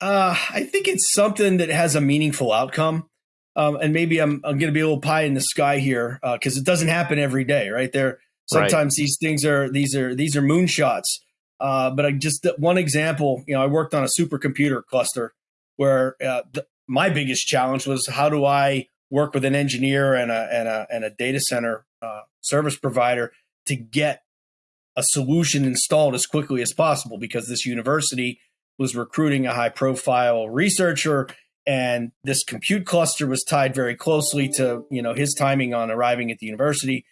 Uh, I think it's something that has a meaningful outcome. Um, and maybe I'm, I'm going to be a little pie in the sky here because uh, it doesn't happen every day, right? There sometimes right. these things are these are these are moonshots. Uh, but I just one example, you know, I worked on a supercomputer cluster where uh, the, my biggest challenge was how do I work with an engineer and a and a and a data center uh, service provider to get a solution installed as quickly as possible because this university was recruiting a high profile researcher and this compute cluster was tied very closely to you know his timing on arriving at the university.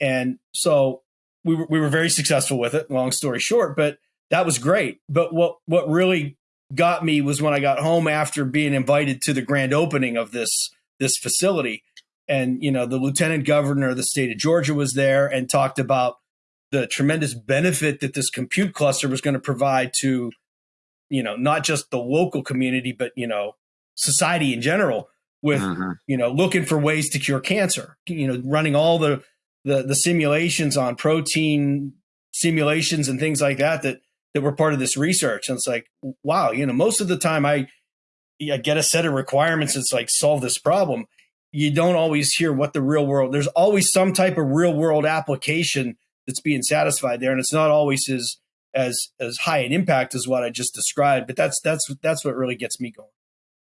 And so we were, we were very successful with it long story short but that was great. But what what really got me was when i got home after being invited to the grand opening of this this facility. And you know the lieutenant governor of the state of georgia was there and talked about the tremendous benefit that this compute cluster was going to provide to you know not just the local community but you know society in general with mm-hmm. you know looking for ways to cure cancer you know running all the, the the simulations on protein simulations and things like that that that were part of this research. And it's like wow you know most of the time i i get a set of requirements it's like solve this problem. You don't always hear what the real world there's always some type of real world application that's being satisfied there. And it's not always as as as high an impact as what i just described but that's that's that's what really gets me going